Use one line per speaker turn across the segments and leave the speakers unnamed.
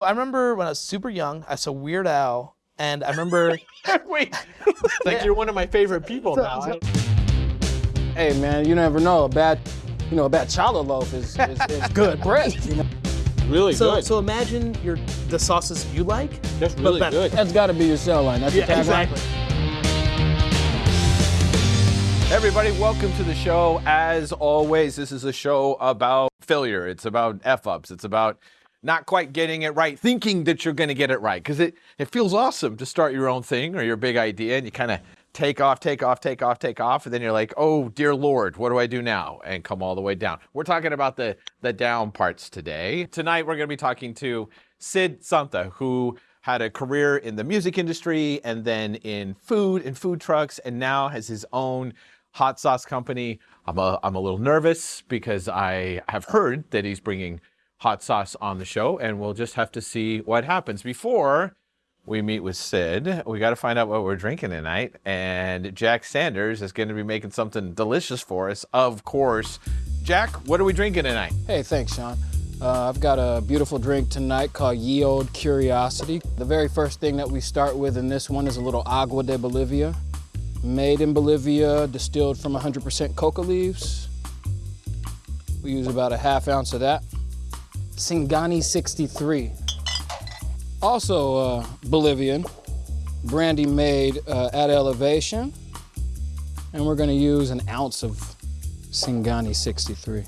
I remember when I was super young, I saw Weird Al, and I remember.
Wait, like you're one of my favorite people now. I-
Hey man, you never know. A bad, you know, a bad challah loaf is, is, is good bread. You know?
really
So,
good.
so imagine your the sauces you like.
That's really
better.
good.
That's got to be your sell line. That's your
Yeah,
tagline.
exactly.
Everybody, welcome to the show. As always, this is a show about failure. It's about f ups. It's about not quite getting it right, thinking that you're going to get it right, because it it feels awesome to start your own thing or your big idea, and you kind of take off, take off, take off, take off, and then you're like, oh dear lord, what do I do now? And come all the way down. We're talking about the the down parts today. Tonight, we're going to be talking to Sid Santa, who had a career in the music industry and then in food and food trucks, and now has his own hot sauce company. I'm a, I'm a little nervous because I have heard that he's bringing hot sauce on the show, and we'll just have to see what happens. Before we meet with Sid, we got to find out what we're drinking tonight. And Jack Sanders is going to be making something delicious for us, of course. Jack, what are we drinking tonight?
Hey, thanks, Sean. Uh, I've got a beautiful drink tonight called Ye Old Curiosity. The very first thing that we start with in this one is a little Agwa de Bolivia. Made in Bolivia, distilled from 100% coca leaves. We use about a half ounce of that. Singani 63. Also uh, Bolivian, brandy made uh, at elevation. And we're gonna use an ounce of Singani 63.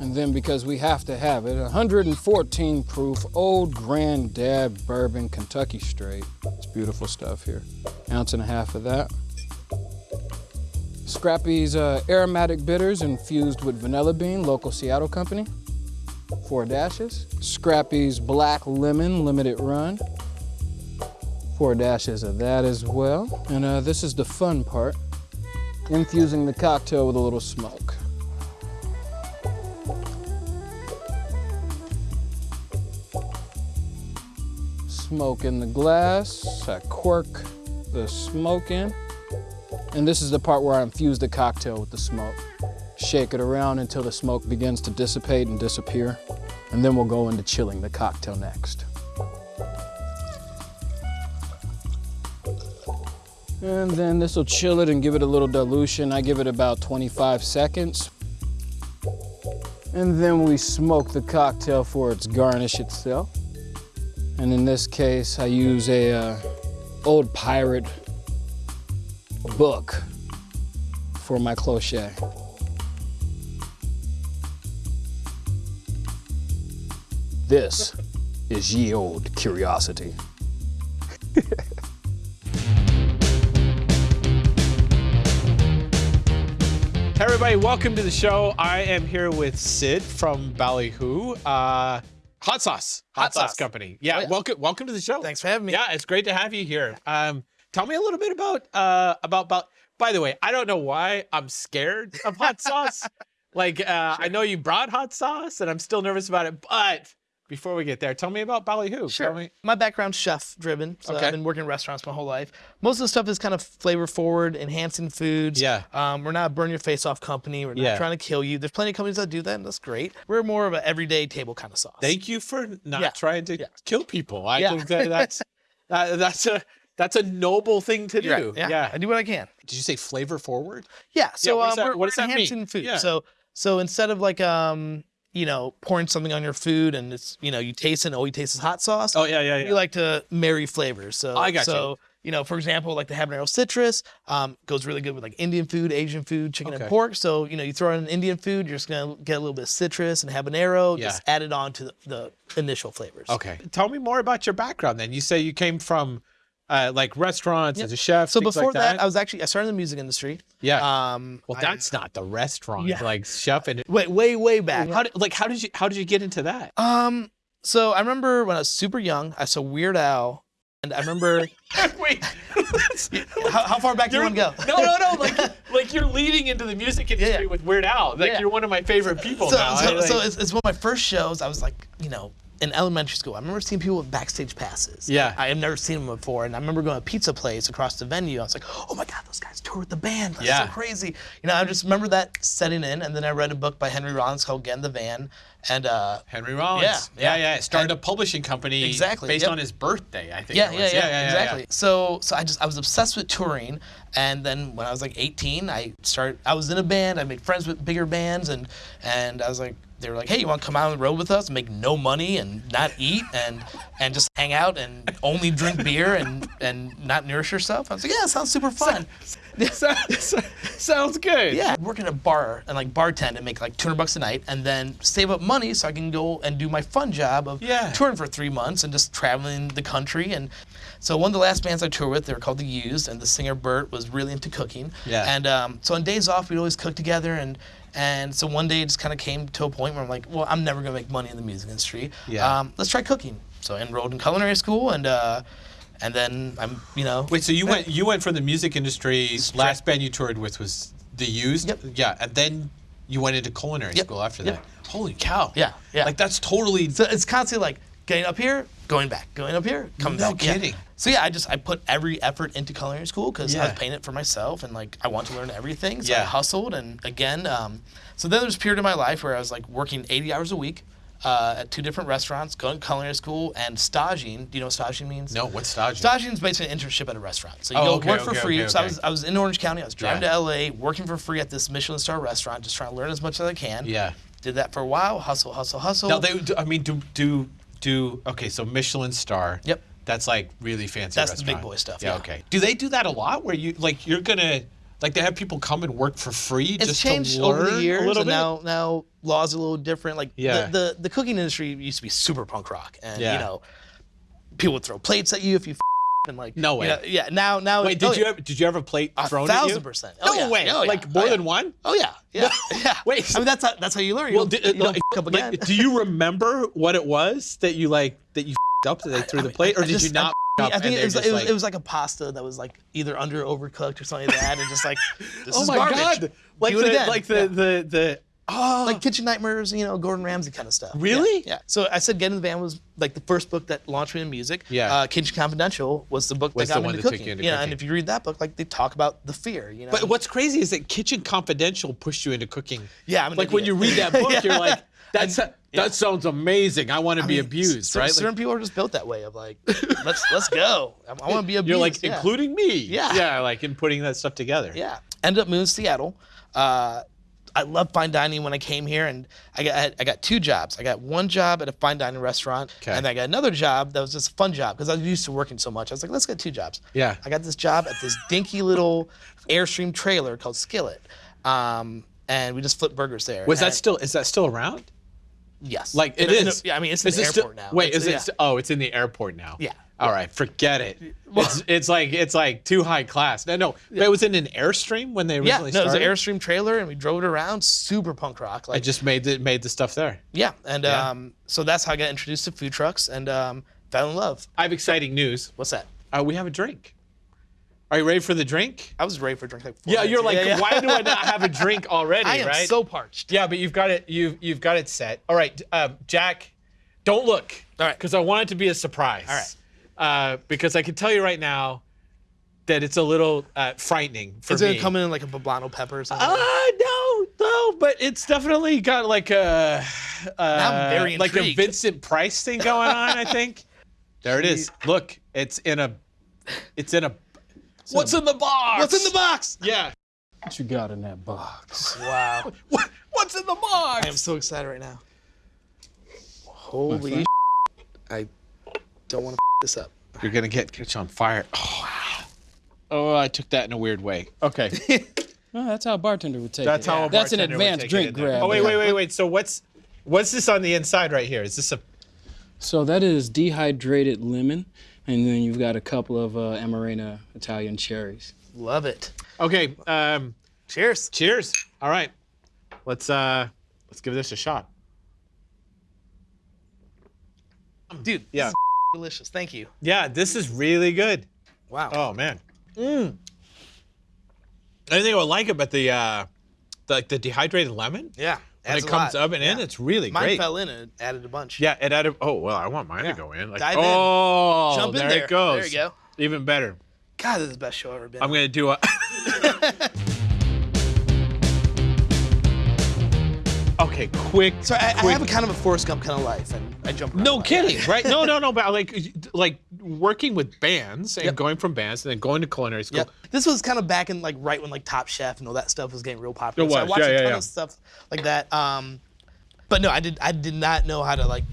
And then because we have to have it, 114 proof old granddad bourbon Kentucky straight. It's beautiful stuff here. Ounce and a half of that. Scrappy's uh, aromatic bitters infused with vanilla bean, local Seattle company. Four dashes. Scrappy's black lemon limited run. Four dashes of that as well. And uh, this is the fun part, infusing the cocktail with a little smoke. smoke in the glass. I cork the smoke in. And this is the part where I infuse the cocktail with the smoke. Shake it around until the smoke begins to dissipate and disappear. And then we'll go into chilling the cocktail next. And then this will chill it and give it a little dilution. I give it about 25 seconds. And then we smoke the cocktail for its garnish itself. And in this case, I use a uh, old pirate book for my cloche. This is ye old curiosity.
Hey everybody, welcome to the show. I am here with Sid from Ballyhoo. Uh, hot sauce, hot,
Hot
sauce.
sauce.
company. Yeah,
Oh, yeah.
welcome, welcome to the show.
Thanks for having me.
Yeah, it's great to have you here. Um, tell me a little bit about uh about about. By the way, I don't know why I'm scared of hot sauce. Like, uh, I know you brought hot sauce, and I'm still nervous about it. But before we get there, tell me about Ballyhoo.
Sure.
Tell me.
My background's chef driven, so
Okay.
I've been working in restaurants my whole life. Most of the stuff is kind of flavor forward, enhancing foods.
Yeah.
Um, we're not a burn your face off company. We're not
Yeah.
trying to kill you. There's plenty of companies that do that, and that's great. We're more of an everyday table kind of sauce.
Thank you for not
Yeah.
trying to
Yeah.
kill people. I
Yeah.
think that that's uh, that's a that's a noble thing to do.
Right. Yeah. I do what I can.
Did you say flavor forward?
Yeah. So
what does
um,
that-
we're,
what does that mean?
enhancing food. So so instead of like um you know pouring something on your food and it's you know you taste it and all you taste is hot sauce.
Oh yeah, yeah, yeah.
We like to marry flavors. So
I got you.
so you know for example like the habanero citrus um, goes really good with like Indian food, Asian food, chicken
Okay.
and pork. So you know you throw in Indian food, you're just gonna get a little bit of citrus and habanero.
Yeah.
Just added on to the, the initial flavors.
Okay. Tell me more about your background then. You say you came from uh, like restaurants
Yep.
as a chef.
So before
like that,
I was actually I started in the music industry.
yeah.
Um,
well,
I-
that's not the restaurant,
Yeah.
like chef and
way way way back.
how did, like how did you how did you get into that?
Um, so I remember when I was super young, I saw Weird Al, and I remember
Wait,
how, how far back do you want to go?
no, no, no. Like like you're leading into the music industry
Yeah.
with Weird Al. Like
Yeah.
you're one of my favorite people
So,
now.
so,
I, like-
so it's, it's one of my first shows. I was like, you know, in elementary school, I remember seeing people with backstage passes.
Yeah.
I had never seen them before, and I remember going to a pizza place across the venue. I was like, "Oh my God, those guys tour with the band! That's
Yeah.
so crazy!" You know, I just remember that setting in, and then I read a book by Henry Rollins called "Get in the Van," and uh,
Henry Rollins.
Yeah,
yeah,
yeah.
yeah. Started a publishing company
Exactly,
based
yep.
on his birthday, I think.
Yeah, yeah,
was.
yeah, exactly. So, so I just I was obsessed with touring, and then when I was like 18, I started. I was in a band. I made friends with bigger bands, and and I was like, they were like, hey, you want to come out on the road with us, make no money and not eat, and and just hang out and only drink beer and and not nourish yourself. I was like, yeah, sounds super fun.
sounds, sounds good.
Yeah, work in a bar and like bartend and make like 200 bucks a night, and then save up money so I can go and do my fun job of
Yeah.
touring for three months and just traveling the country. And so one of the last bands I toured with, they were called The Used, and the singer Bert was really into cooking.
Yeah.
And um, so on days off, we'd always cook together, and and so one day it just kind of came to a point where I'm like, well, I'm never gonna make money in the music industry.
Yeah.
Um, let's try cooking. So I enrolled in culinary school, and uh, and then I'm, you know.
Wait, so you went you went from the music industry. Last band you toured with was the Used.
Yep.
Yeah, and then you went into culinary
Yep.
school after
Yep.
that. Holy cow.
Yeah, yeah.
Like that's totally.
So it's constantly like getting up here, going back, going up here, coming
No
back. yeah.
kidding.
So yeah, I just I put every effort into culinary school because I
Yeah.
was paying it for myself and like I want to learn everything. So I hustled and again, um, so then there's a period in my life where I was like working 80 hours a week uh, at two different restaurants, going to culinary school and staging. Do you know what staging means?
no, what's staging?
Staging is basically an internship at a restaurant. So you
Oh,
go
okay,
work for
okay,
free.
okay,
So I was I was in Orange County. I was driving
Yeah.
to LA, working for free at this Michelin star restaurant, just trying to learn as much as I can.
Yeah.
Did that for a while. Hustle, hustle, hustle.
Now they. I mean, do do do. Okay, so Michelin star.
Yep.
That's like really fancy.
That's the big boy stuff,
Yeah,
yeah.
Okay. Do they do that a lot? Where you like you're gonna like they have people come and work for free
it's
just
changed
to learn
over the years,
a little
and
bit?
now now laws are a little different. Like
Yeah.
the, the the cooking industry used to be super punk rock, and
Yeah.
you know, people would throw plates at you if you and like
No
you
way.
know, yeah, now now
Wait, did
oh,
you ever did you ever plate
a
thrown at you?
thousand percent? Oh,
No
yeah.
way.
Oh, yeah.
Like more
Oh,
than one?
Oh yeah, yeah, yeah.
Wait.
I mean that's how, that's how you learn. You
Well, do,
you
like,
f- up
like, do you remember what it was that you like that you up that they threw
I
the
mean,
plate, or
I
did you not?
I, I think it was, it, was,
like,
it was like a pasta that was like either under overcooked or something like that, and just like this
oh
is
my
garbage.
god, like
Do
the like the
Yeah.
the the oh
like Kitchen Nightmares, you know, Gordon Ramsay kind of stuff.
Really?
Yeah. So I said Get in the Van was like the first book that launched me in music.
Yeah.
Uh, Kitchen Confidential was the book
Was
that
the
got me
one
into
that took
cooking.
you into
yeah,
cooking.
and if you read that book, like they talk about the fear, you know.
But what's crazy is that Kitchen Confidential pushed you into cooking.
Yeah, I'm
like when you read that book,
Yeah.
you're like, that's that sounds amazing. I want to
I
be
mean,
abused, right?
Certain
Like,
people are just built that way of like, let's let's go. I, want to be abused.
you're like,
yeah.
including me.
Yeah.
yeah, like in putting that stuff together.
Yeah. Ended up moving to Seattle. Uh, I loved fine dining when I came here, and I got I, got two jobs. I got one job at a fine dining restaurant,
Okay.
and I got another job that was just a fun job because I was used to working so much. I was like, let's get two jobs.
Yeah.
I got this job at this dinky little Airstream trailer called Skillet, um, and we just flipped burgers there.
Was that still is that still around?
Yes?
Like it
In a- in a-
is.
yeah, I mean it's in
Is
the
it
airport
still,
now.
Wait,
It's-
is it?
yeah.
st- oh, it's in the airport now.
Yeah.
All right, forget it. It's, it's like it's like too high class. No, no. But it was in an airstream when they
Yeah,
originally
no, it was an. Airstream trailer, and we drove it around. Super punk rock.
I
Like
just made the made the stuff there.
yeah, and
Yeah.
um, so that's how I got introduced to food trucks and um, fell in love.
I have exciting news.
What's that?
Uh, we have a drink. Are you ready for the drink?
I was ready for a drink like
Yeah,
minutes.
you're like,
yeah.
why do I not have a drink already?
I am
right?
so parched.
Yeah, but you've got it. You've you've got it set. All right, um, Jack. Don't look.
All right.
Because I want it to be a surprise.
All right.
Uh, because I can tell you right now that it's a little uh, frightening for
Is
me.
it come in like a poblano pepper or something?
Uh, no, no, but it's definitely got like a, uh, like a. Vincent Price thing going on. I think. There it is. Look, it's in a, it's in a. What's in the box?
What's in the box?
Yeah.
What you got in that box?
Wow.
What, what's in the box?
I am so excited right now. Holy I don't want to this up.
You're gonna get catch on fire. Oh, wow. oh, I took that in a weird way. Okay,
Well, that's how a bartender would take
that's
it.
how. A
That's an
bartender would
advanced
take
drink grab.
Oh wait, wait, wait, wait. So what's what's this on the inside right here? Is this a?
So that is dehydrated lemon, and then you've got a couple of uh, Amarena Italian cherries.
Love it.
Okay. Um.
Cheers.
Cheers. All right. Let's uh. Let's give this a shot.
Dude, this
Yeah.
is delicious. Thank you.
Yeah, this is really good.
Wow.
Oh man. Mm. I think I would like about the uh, the, like the dehydrated lemon.
Yeah.
When it comes
lot.
up and in, it's really
Mine
great.
fell in and added a bunch.
Yeah, it added. Oh well, I want mine
Yeah.
to go in. Like,
Dive in.
oh,
Jump in
there,
there.
it goes.
There you go.
Even better.
God, this is the best show I've ever been.
I'm
on.
gonna do a. okay, quick.
So I, I have a kind of a Forrest Gump kind of life, and I jump.
No kidding, right? No, no, no. But like, like working with bands and
Yep.
going from bands and then going to culinary school.
Yep. This was kind of back in like right when like Top Chef and all that stuff was getting real popular.
It was.
So I watched
yeah,
a
yeah,
ton
yeah.
of stuff like that. Um, but no, I did I did not know how to like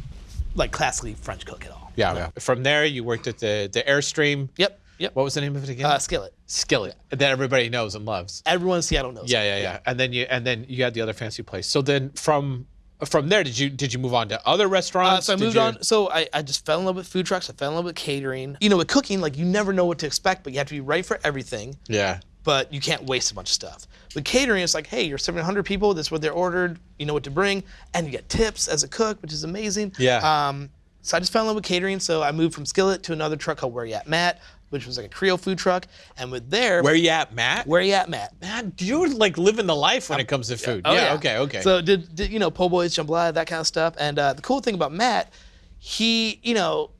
like classically French cook at all.
Yeah, yeah. From there, you worked at the the Airstream.
Yep. Yep.
What was the name of it again?
Uh, skillet.
Skillet. That everybody knows and loves.
Everyone in Seattle knows.
Yeah, yeah, yeah. And then you and then you had the other fancy place. So then from from there, did you did you move on to other
Uh,
restaurants?
so I
Did
moved
you-
on. So I, I just fell in love with food trucks. I fell in love with catering. You know, with cooking, like you never know what to expect, but you have to be ready for everything.
Yeah.
but you can't waste a bunch of stuff. With catering, it's like, hey, you're 700 people. That's what they're ordered. You know what to bring, and you get tips as a cook, which is amazing.
Yeah.
Um, so I just fell in love with catering. So I moved from Skillet to another truck called Where You At Matt, which was like a Creole food truck. And with there,
Where you at, Matt?
Where You At Matt?
Matt, you're like living the life when it comes to food.
Oh,
yeah, Okay. Okay.
So did, did you know po' boys, jambalaya, that kind of stuff. And uh, the cool thing about Matt, he, you know,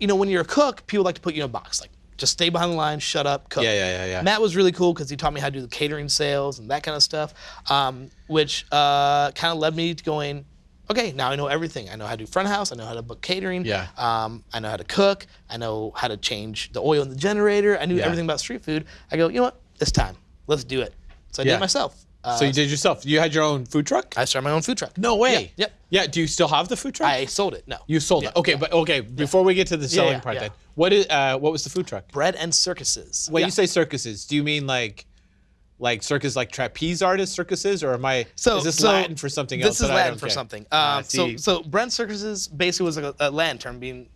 you know, when you're a cook, people like to put you in a box, like just stay behind the line, shut up, cook.
Yeah, yeah, yeah, yeah.
Matt was really cool because he taught me how to do the catering sales and that kind of stuff, um, which uh, kind of led me to going. Okay, now I know everything. I know how to do front house. I know how to book catering.
Yeah.
Um, I know how to cook. I know how to change the oil in the generator. I knew
Yeah.
everything about street food. I go, you know what? It's time. Let's do it. So I did it myself. Uh,
so you did yourself. You had your own food truck?
I started my own food truck.
no way. Yeah.
Yep.
Yeah. Do you still have the food truck?
I sold it. No.
you sold it. Okay, but okay. Before we get to the selling
yeah,
part,
yeah.
then what is uh, what was the food truck?
bread and circuses.
When
Yeah.
you say circuses, do you mean like like circus like trapeze artist circuses, or am I?
so
is this
so
Latin for something else?
This is Latin for
get?
something.
Ah,
Um, so so bread and circuses basically was like a, a Latin term being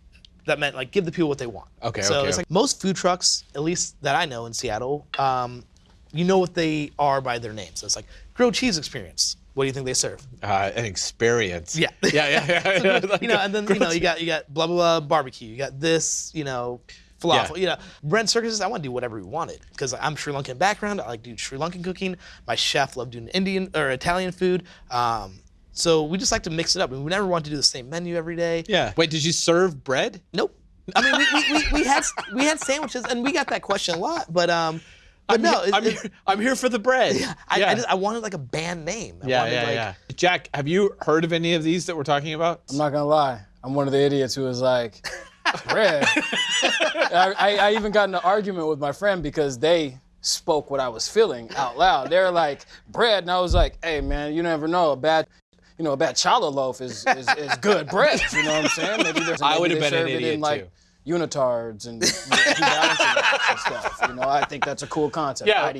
that meant like give the people what they want.
Okay,
So
okay.
it's like most food trucks, at least that I know in Seattle, um, you know what they are by their name. So it's like grilled cheese experience. What do you think they serve?
uh, an experience.
Yeah.
yeah, yeah, yeah. Like
you know, and then you know you got you got blah blah blah barbecue. You got this, you know, falafel.
Yeah.
You know, bread and circuses. I want to do whatever we wanted because I'm Sri Lankan background. I like doing Sri Lankan cooking. My chef loved doing Indian or Italian food. Um, so we just like to mix it up. And we never want to do the same menu every day.
Yeah. Wait, did you serve bread?
Nope. I mean, we, we, we, we had we had sandwiches, and we got that question a lot. But um, but no, it-
I'm,
it-
here, I'm here for the bread.
I,
yeah.
I, just, I wanted like a band name. I
yeah,
wanted,
yeah,
like,
yeah. Jack, have you heard of any of these that we're talking about?
I'm not gonna lie. I'm one of the idiots who was like, bread. I, I, I even got in an argument with my friend because they spoke what I was feeling out loud. They're like, bread, and I was like, hey man, you never know. A bad, you know, a bad challah loaf is, is, is good bread. You know what I'm saying? Maybe there's
I
maybe
would've
they
been an idiot,
in like unitards and New Balances and stuff. You know, I think that's a cool concept.
Yeah.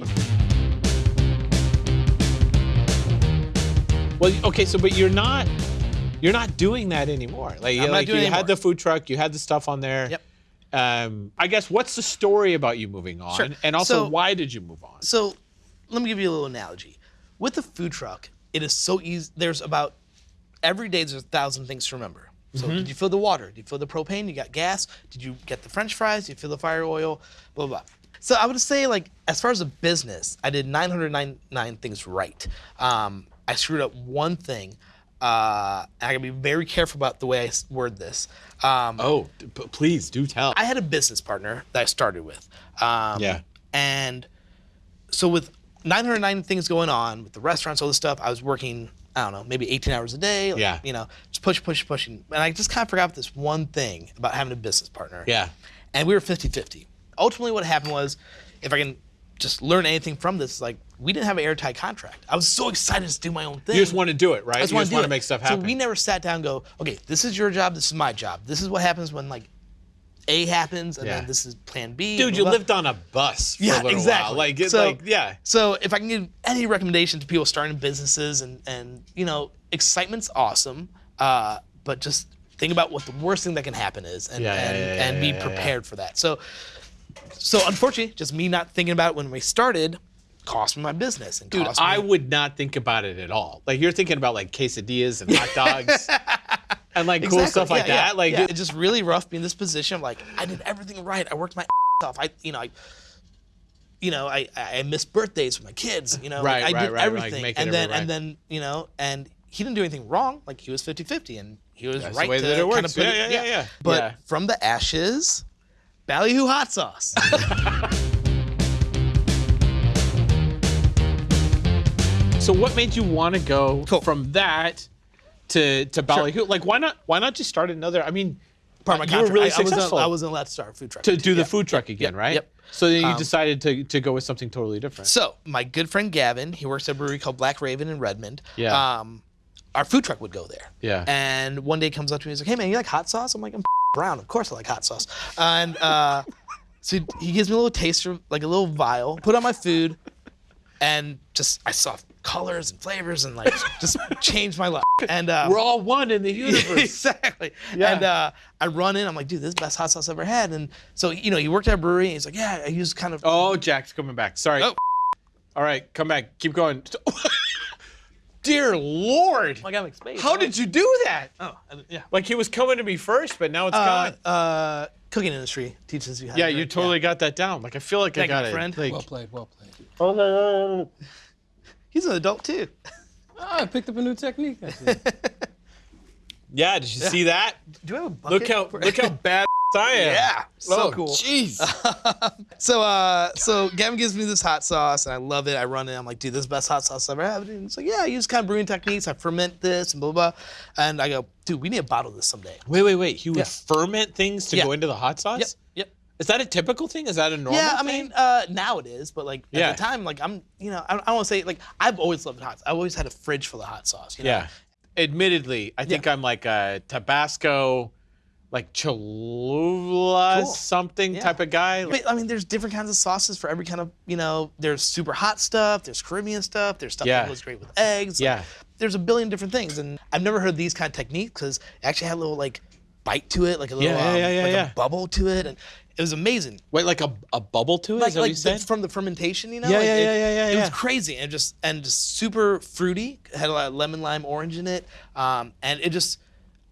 Well, okay, so but you're not you're not doing that anymore. Like,
I'm not
like
doing
you had the food truck, you had the stuff on there.
Yep.
Um, I guess what's the story about you moving on,
Sure.
and also
So-
why did you move on?
So let me give you a little analogy. With the food truck, it is so easy. There's about every day there's a thousand things to remember. So
Mm-hmm.
did you fill the water? Did you fill the propane? You got gas? Did you get the French fries? Did you fill the fire oil? Blah blah. blah. So I would say like as far as a business, I did 999 things right. Um, I screwed up one thing. Uh, I gotta be very careful about the way I word this. Um,
Oh, p- please do tell.
I had a business partner that I started with. Um,
Yeah.
And so with 909 things going on with the restaurants, all this stuff, I was working, I don't know, maybe 18 hours a day. like,
Yeah.
You know, just push, push, pushing. And I just kind of forgot this one thing about having a business partner.
yeah.
And we were 50 50. Ultimately, what happened was, if I can just learn anything from this, like, we didn't have an airtight contract. I was so excited to do my own thing.
You just want to do it, right?
I just
you
want
just
to
want to make stuff happen.
So we never sat down and go, okay, this is your job, this is my job. This is what happens when like A happens, and
Yeah.
then this is Plan B.
Dude, you
blah.
lived on a bus for
Yeah,
a little
exactly.
while. Like, it's
So-
like, yeah.
So if I can give any recommendation to people starting businesses and and you know, excitement's awesome, uh, but just think about what the worst thing that can happen is, and
Yeah,
and,
yeah,
and be prepared for that. So, so unfortunately, just me not thinking about it when we started cost me my business and
Dude,
cost me,
I would not think about it at all. Like you're thinking about like quesadillas and hot dogs and like cool
Exactly.
stuff like
Yeah, yeah,
that. Like
yeah. it's just really rough being in this position. I'm like, I did everything right. I worked my ass off. I, you know, I, you know, I I I missed birthdays with my kids. You know,
Right,
I
right,
did
right,
everything,
making
and then
right.
and then you know, and he didn't do anything wrong. Like he was 50-50, and he was
That's the
right
way
to
that it
kind
works.
of put
Yeah, yeah, yeah, yeah.
But
Yeah.
from the ashes, ballyhoo hot sauce.
So what made you want to go
Cool.
from that to to Ballyhoo? Like why not why not just start another? I mean,
Part of my
you were
contract.
really
I, I wasn't,
successful
I wasn't allowed to start a food truck
to do the
Yeah.
food truck again,
Yep,
right?
yep.
So then you
Um,
decided to, to go with something totally different.
So my good friend Gavin, he works at a brewery called Black Raven in Redmond.
Yeah.
Um, our food truck would go there.
Yeah.
And one day comes up to me, he's like, "Hey man, you like hot sauce?" I'm like, "I'm brown, of course I like hot sauce." And uh, so he gives me a little taster, like a little vial, put on my food, and just I saw colors and flavors and like just changed my life. And uh,
We're all one in the universe.
exactly.
Yeah.
And uh, I run in. I'm like, dude, this is the best hot sauce I've ever had. And so, you know, he worked at a brewery. And he's like, yeah, I use kind of.
oh, Jack's coming back. Sorry.
Oh.
All right, come back. Keep going. Dear Lord.
Like I got like space.
How did you do that?
Oh, yeah.
Like he was coming to me first, but now it's
Uh,
gone.
uh, cooking industry teaches you how.
To Yeah,
to
you
drink.
totally got that down. Like I feel like
Thank
I
you,
got
my
it.
friend.
Like,
Well played, well played. Oh no.
He's an adult too.
Ah, I picked up a new technique.
Yeah, did you see that?
Do I have a bucket?
Look how
for-
look how bad I am.
Yeah, so
Oh,
cool.
Jeez.
So, uh, so Gavin gives me this hot sauce, and I love it. I run it. I'm like, dude, this is the best hot sauce I've ever had. And it's like, yeah, I use kind of brewing techniques. I ferment this and blah blah. blah. And I go, dude, we need to bottle this someday.
wait, wait, wait. He would
Yeah.
ferment things to
Yeah.
go into the hot sauce?
Yep, yep.
Is that a typical thing? Is that a normal
Yeah, I
thing?
mean, uh, now it is, but like
Yeah.
at the time, like I'm, you know, I, I want to say like I've always loved hot. Sauce. I've always had a fridge full of hot sauce. You know?
Yeah. Admittedly, I think I'm like a Tabasco, like Cholula
Cool.
something
Yeah.
type of guy.
But I mean, there's different kinds of sauces for every kind of, you know, there's super hot stuff, there's Caribbean stuff, there's stuff
Yeah.
that goes great with eggs. like,
Yeah.
there's a billion different things. And I've never heard these kind of techniques because it actually had a little like bite to it, like a little,
Yeah, yeah,
um,
yeah, yeah,
like a bubble to it. And it was amazing.
Wait, like a, a bubble to it?
Like,
Is that what
like
you
the-
said?
from the fermentation, you know?
Yeah,
like
yeah,
it,
yeah, yeah, yeah,
It was crazy and just, and just super fruity. It had a lot of lemon, lime, orange in it. Um, and it just,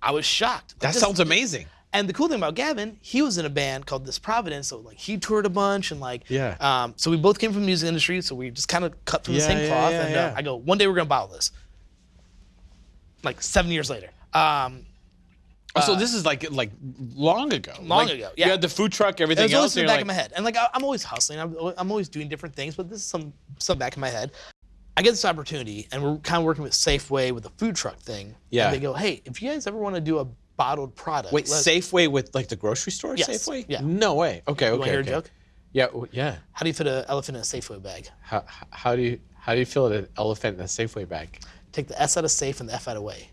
I was shocked.
that sounds amazing.
and the cool thing about Gavin, he was in a band called This Providence, so like he toured a bunch and like
Yeah.
Um, so we both came from the music industry, so we just kind of cut from the same
yeah,
cloth.
yeah,
and
yeah.
Uh, I go, one day we're gonna bottle this. Like seven years later. Um,
Oh, so this is like like long ago.
Long
Like,
ago, yeah.
You had the food truck, everything it
was always
else.
in the back
like,
of my head, and like I, I'm always hustling. I'm, I'm always doing different things, but this is some some back in my head. I get this opportunity, and we're kind of working with Safeway with the food truck thing.
Yeah.
And they go, hey, if you guys ever want to do a bottled product,
Wait,
let's-
Safeway with like the grocery store?
Yes,
Safeway?
yeah.
No way. Okay, okay.
You want to hear
okay.
a joke?
Yeah, yeah.
How do you fit an elephant in a Safeway bag?
How, how do you how do you feel an elephant in a Safeway bag?
Take the S out of safe and the F out of way.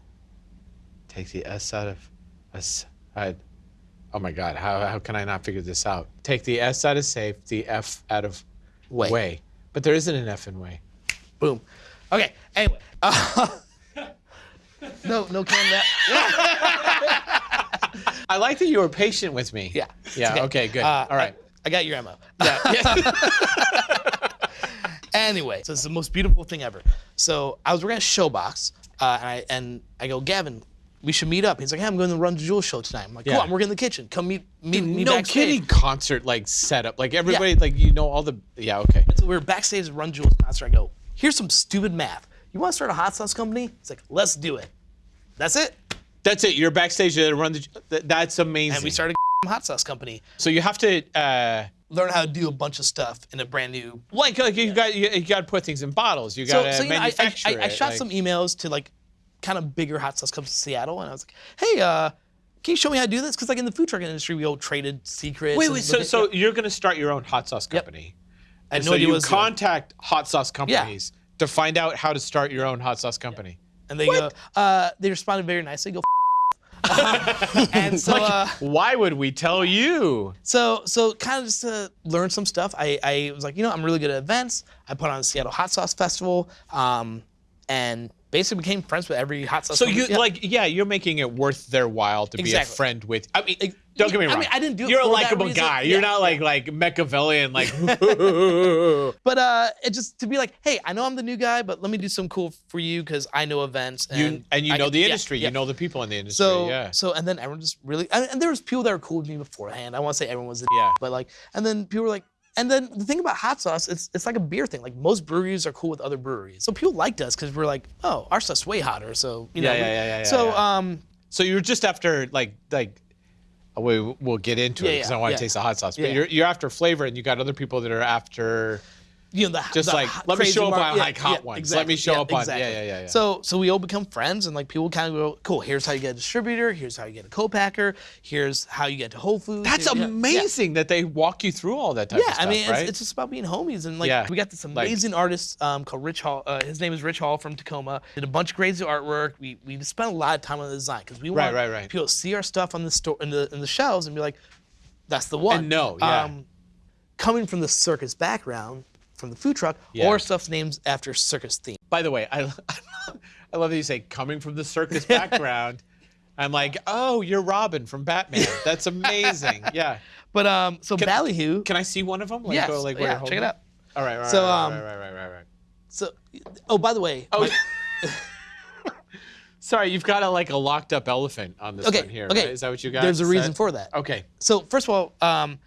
Take the S out of S. I, oh my God! How how can I not figure this out? Take the S out of safe, the F out of
Way.
way. But there isn't an F in way.
Boom. Okay. Anyway. Uh, no, no can that.
I like that you were patient with me.
Yeah.
Yeah.
It's
Okay. Good.
Uh,
All right.
I, I got your ammo. Yeah. anyway, so it's the most beautiful thing ever. So I was working at Showbox, uh, and I and I go, Gavin, we should meet up. He's like, Hey, I'm going to Run the Jewels show tonight. I'm like, Cool.
Yeah.
I'm working in the kitchen. Come meet meet me
no
backstage.
kidding. Concert like setup. Like everybody. Like you know all the. Yeah. Okay.
So we were backstage at Run Jewels concert. I go, Here's some stupid math. You want to start a hot sauce company? It's like, Let's do it. That's it.
That's it. You're backstage to run the. That's amazing.
And we started a hot sauce company.
So you have to. Uh,
Learn how to do a bunch of stuff in a brand new
like, like you got you, you got to put things in bottles. You got to
so, so you know, I, I,
manufacture
I, I shot
like-
some emails to like kind of bigger hot sauce companies in Seattle, and I was like, "Hey, uh, can you show me how to do this?" Because like in the food truck industry, we all traded secrets.
Wait, wait. So, so you're gonna start your own hot sauce company?
I had
so
no idea
you
what I doing.
contact hot sauce companies to find out how to start your own hot sauce company.
and they go, uh, they responded very nicely. Go. F- and so, uh,
Why would we tell you?
so, so kind of just to learn some stuff. I, I was like, you know, I'm really good at events. I put on the Seattle Hot Sauce Festival, um, and basically became friends with every hot sauce.
So
company.
you
Yeah.
like, yeah, you're making it worth their while to be a friend with. I mean,
Ex-
don't get me wrong.
I mean, I didn't do
You're a likable guy. You're not like like Machiavellian. Like,
But uh, it just to be like, hey, I know I'm the new guy, but let me do some cool for you because I know events and
you and you
I
know
can-
the industry.
yeah.
You know the people in the industry.
So
yeah.
so and then everyone just really and, and there was people that were cool with me beforehand. I want to say everyone was,
Yeah.
but like and then people were like, And then the thing about hot sauce, it's it's like a beer thing. Like most breweries are cool with other breweries, so people liked us because we're like, oh, our stuff's way hotter. So you know,
Yeah, yeah, yeah, yeah, yeah,
So
yeah.
um,
So you're just after like like. oh, We we'll get into
Yeah,
it because
yeah,
I want to
yeah.
taste the hot sauce. But
Yeah.
you're you're after flavor, and you got other people that are after.
You know, the
Just
the
like,
hot-
let me show up on,
yeah,
like, hot
yeah,
ones. Let me
exactly,
show up on- yeah,
exactly.
yeah, yeah, yeah.
So so we all become friends, and like people kind of go, cool. Here's how you get a distributor. Here's how you get a co-packer. Here's how you get to Whole Foods.
That's
here- yeah, yeah.
amazing that they walk you through all that type
Yeah,
of stuff,
I mean,
right?
it's, it's just about being homies, and like
Yeah,
we got this
like-
amazing artist um, called Rich Hall. Uh, his name is Rich Hall from Tacoma. Did a bunch of crazy artwork. We we spent a lot of time on the design because we
Right,
want
right, right.
people to see our stuff on the store in the in the shelves and be like, that's the one.
And know, yeah.
coming from the circus background, from the food truck,
Yeah.
or stuff's names after circus theme.
By the way, I, I love that you say coming from the circus background. I'm like, oh, you're Robin from Batman. That's amazing. Yeah.
But um, so Ballyhoo.
Can I see one of them? Like,
yes,
go, like,
yeah, check it out.
All right, right,
So,
right,
um,
right, right, right, right, right.
So, oh, by the way,
Oh,
my-
sorry, you've got a like a locked up elephant on this
okay,
one here.
okay.
right? Is that what you got?
There's a reason
set?
for that.
Okay.
So first of all, um,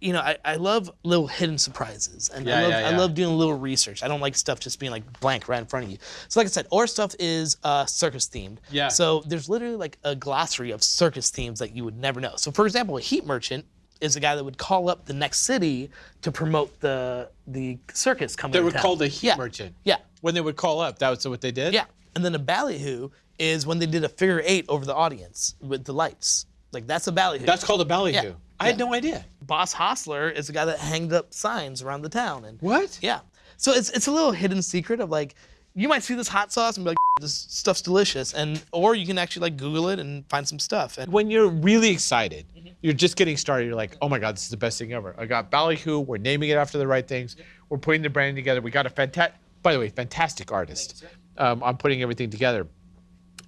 you know, I, I love little hidden surprises, and I love
yeah,
I love doing a little research. I don't like stuff just being like blank right in front of you. So like I said, our stuff is uh, circus themed.
Yeah.
So there's literally like a glossary of circus themes that you would never know. So for example, a heat merchant is a guy that would call up the next city to promote the the circus coming.
They were called a heat
yeah.
merchant.
Yeah.
When they would call up, that was what they did.
Yeah. And then a ballyhoo is when they did a figure eight over the audience with the lights. Like that's a ballyhoo.
That's called a ballyhoo. I had no idea.
Boss Hostler is the guy that hanged up signs around the town. And
What?
yeah. So it's it's a little hidden secret of like you might see this hot sauce and be like this stuff's delicious and or you can actually like Google it and find some stuff. And
when you're really excited,
Mm-hmm.
you're just getting started. You're like, oh my God, this is the best thing ever. I got Ballyhoo. We're naming it after the right things. We're putting the brand together. We got a fantastic, by the way, fantastic artist. Um, I'm putting everything together.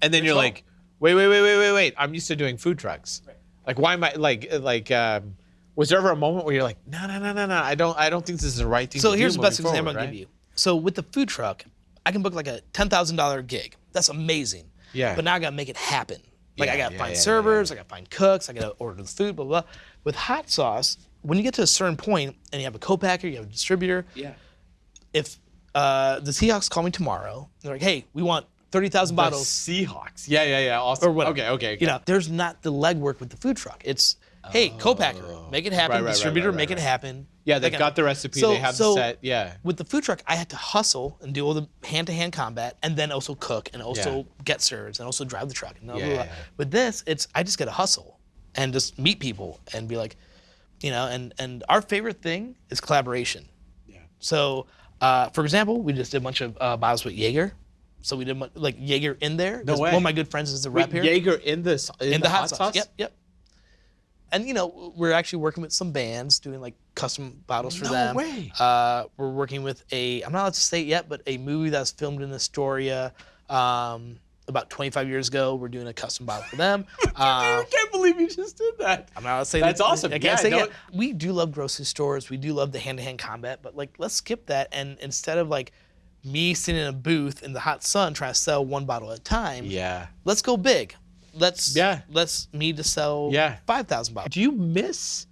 And then you're like, wait, wait, wait, wait, wait, wait. I'm used to doing food trucks. Like, why am I like, like, um, was there ever a moment where you're like, no, no, no, no, no, I don't, I don't think this is the right thing
so
to do
here's the best
moving
example
forward,
I'll give you. So with the food truck, I can book like a ten thousand dollar gig. That's amazing.
Yeah.
But now I gotta make it happen. Like I gotta
yeah,
find
yeah, yeah,
servers, I gotta find cooks, I gotta order the food, blah blah. blah. With hot sauce, when you get to a certain point and you have a co-packer, you have a distributor.
Yeah.
If uh, the Seahawks call me tomorrow, they're like, "Hey, we want thirty thousand
The
bottles."
Seahawks. Yeah, yeah, yeah. Awesome.
or whatever.
Okay, okay. okay.
You know, there's not the legwork with the food truck. It's hey, co-packer, make it happen.
Right, right,
distributor,
right,
make it happen.
yeah, they've got the recipe.
So-
they have
so
the set. Yeah.
With the food truck, I had to hustle and do all the hand-to-hand combat, and then also cook, and also
Yeah.
get serves, and also drive the truck. And blah,
Yeah,
blah, blah.
yeah.
With this, it's I just got to hustle and just meet people and be like, you know, and and our favorite thing is collaboration.
Yeah.
So, uh, for example, we just did a bunch of uh, bottles with Jaeger. So we did mu- like Jaeger in there. 'cause
way.
One of my good friends is the rep here
Jaeger in this in,
in the, hot, sauce. Yep, yep. And you know, we're actually working with some bands doing like custom bottles for
No
them.
way.
Uh, we're working with a I'm not allowed to say it yet, but a movie that was filmed in Astoria um, about 25 years ago. We're doing a custom bottle for them. Uh,
I can't believe you just did that.
I'm not allowed to say that.
That's
that-
awesome.
I can't
Yeah,
say
no-.
We do love grocery stores. We do love the hand-to-hand combat, but like let's skip that and instead of like me sitting in a booth in the hot sun trying to sell one bottle at a time,
Yeah.
let's go big. Let's
Yeah.
Let's me to sell
Yeah.
five thousand bottles.
Do you miss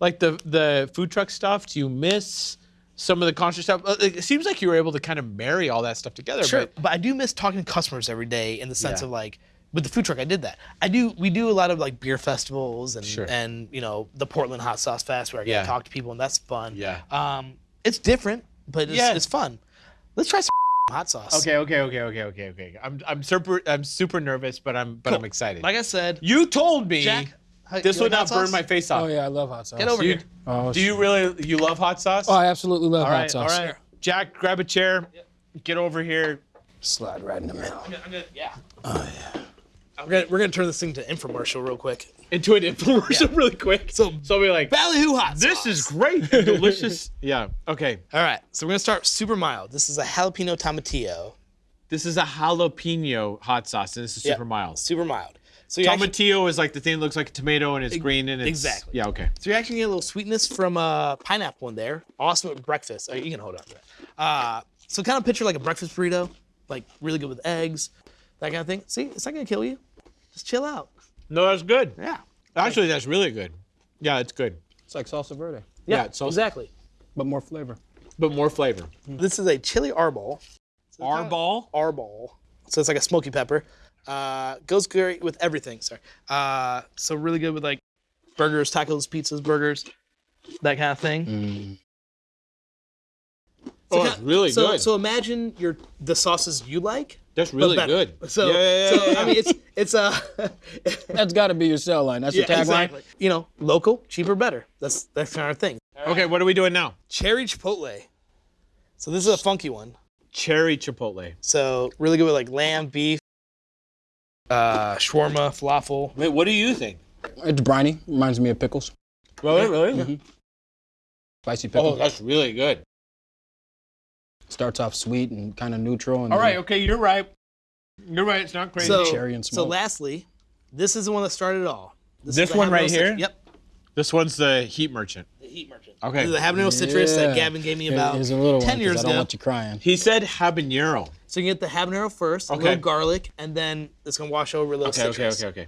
like the the food truck stuff? Do you miss some of the concert stuff? Uh, It seems like you were able to kind of marry all that stuff together.
Sure,
But
but I do miss talking to customers every day in the sense
Yeah.
of like with the food truck. I did that. I do. We do a lot of like beer festivals and
Sure.
and you know the Portland Hot Sauce Fest where I get
Yeah.
to talk to people and that's fun.
Yeah.
Um, it's different, but it's,
Yeah.
it's fun. Let's try some hot sauce.
okay, okay, okay, okay, okay, okay. I'm I'm super I'm super nervous, but I'm but I'm excited.
Like I said,
you told me
Jack,
this would
like
not burn
sauce?
my face off.
Oh yeah, I love hot sauce.
Get over
Do you,
here.
Oh,
do you really you love hot sauce?
Oh, I absolutely love
all
hot
right, all
sauce.
right. Jack, grab a chair. Get over here.
Slide right in the middle.
I'm gonna, yeah. Oh yeah. I'm gonna, we're gonna turn this thing to infomercial real quick.
Into an infomercial really quick.
So-
so I'll be like,
Ballyhoo hot
this is great and delicious. yeah. Okay.
All right, so we're gonna start super mild. This is a jalapeno tomatillo.
This is a jalapeno hot sauce, and this is
Yeah.
super mild.
Super mild. So you actually,
Tomatillo is like the thing that looks like a tomato and it's green and it's
exactly.
Yeah. Okay.
so you actually get a little sweetness from uh, pineapple in there. Awesome at breakfast. Oh, you can hold on to that. Uh, so kind of picture like a breakfast burrito, like really good with eggs, that kind of thing. See, it's not gonna kill you. Just chill out.
No, that's good.
Yeah.
Actually, that's really good. Yeah, it's good.
It's like salsa verde. Yeah, it's also-
exactly.
but more flavor.
But more flavor.
This is a chili arbol.
Arball.
Arbol. So it's like a smoky pepper. Uh, goes great with everything. Sorry. Uh, so really good with like burgers, tacos, pizzas, burgers, that kind of thing.
Oh,
ki-
it's really
so,
good.
So imagine your the sauces you like.
That's really
better.
good.
So,
yeah, yeah,
so
yeah, yeah.
I mean, it's it's uh,
That's got to be your sell line. That's your tagline.
exactly. You know, local, cheaper, better. That's that's kind of thing.
okay, what are we doing now?
Cherry chipotle. So this is a funky one.
Cherry chipotle.
So really good with like lamb, beef, uh, shawarma, falafel.
Wait, what do you think?
It's briny. Reminds me of pickles.
Really, really?
Spicy pickle.
Oh, that's really good.
Starts off sweet and kind of neutral. And
All
then
okay, you're right. You're right. It's not crazy.
So,
cherry and
so
smoke.
lastly, this is the one that started it all.
This
is the
one right here?
citru- Yep.
this one's the heat merchant.
The heat merchant.
Okay.
The habanero citrus that Gavin gave me
Here-
about
Here's a little
10
one 'cause
years
I don't
ago.
want you crying.
He said habanero.
So you get the habanero first,
okay.
a little garlic, and then it's gonna wash over a little
Okay, okay, okay, okay.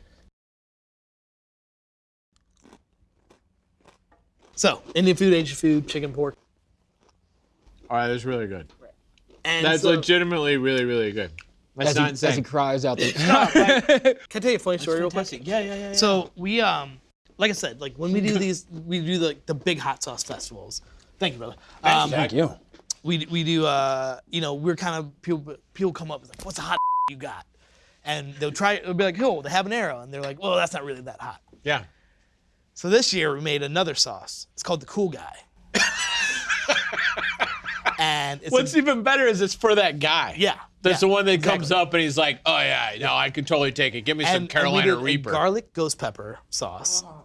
So Indian food, Asian food, chicken, pork,
All right, that's really good.
and
That's
so,
legitimately really, really good. That's
As
not
he, as he cries out there.
Can I tell you a funny story real quick?
Yeah, yeah, yeah. yeah.
So we um like I said, like when we do these we do the the big hot sauce festivals. Thank you, brother. Um,
Thank you.
we we do uh you know, we're kind of people people come up with like, what's the hot you got? And they'll try it'll be like, oh, the habanero, and they're like, well, that's not really that hot.
yeah.
So this year we made another sauce. It's called the cool guy. And it's
What's
a,
even better is it's for that guy.
yeah.
That's
yeah,
the one that comes up and he's like, oh yeah, no, I can totally take it. Give me some
and, and we
Carolina
a
Reaper.
garlic ghost pepper sauce. Oh.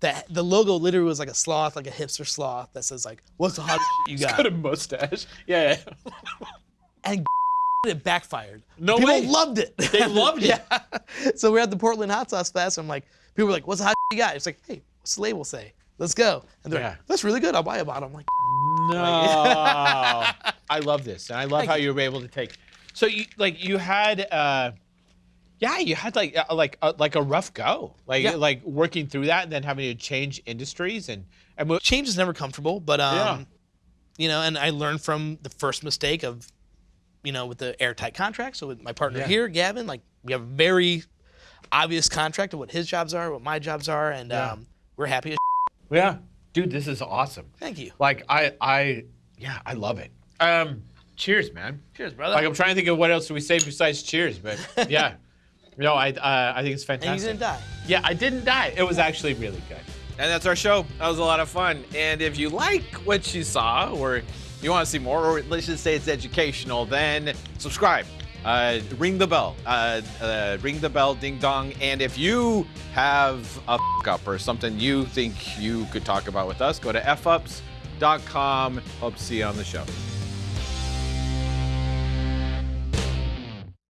That the logo literally was like a sloth, like a hipster sloth that says like, "What's the hot you got?"
Got a mustache. Yeah.
and it backfired.
No
people
way.
loved it.
They loved it.
yeah. So we're at the Portland Hot Sauce Fest. And I'm like, people were like, "What's the hot you got?" It's like, "Hey, what's the label say? Let's go." And they're
Yeah.
like, "That's really good. I'll buy a bottle." I'm like,
No. I love this. And I love
Thank
how
you.
you were able to take. So you like you had uh yeah, you had like uh, like uh, like a rough go. Like
Yeah.
like working through that and then having to change industries and and
change is never comfortable, but um,
Yeah.
you know, and I learned from the first mistake of, you know, with the airtight contract. So with my partner
Yeah.
here, Gavin, like we have a very obvious contract of what his jobs are, what my jobs are, and
Yeah.
um, we're happy. As
yeah. Dude, this is awesome.
Thank you.
Like I I yeah, I love it. Um cheers, man.
Cheers, brother.
Like I'm trying to think of what else do we say besides cheers, but yeah. No, I uh, I think it's fantastic.
and you didn't die.
Yeah, I didn't die. It was actually really good.
And that's our show. That was a lot of fun. And if you like what you saw, or you want to see more, or let's just say it's educational, then subscribe. Uh, ring the bell. Uh, uh, ring the bell, ding dong. And if you have a f- up or something you think you could talk about with us, go to fups.com. Hope to see you on the show.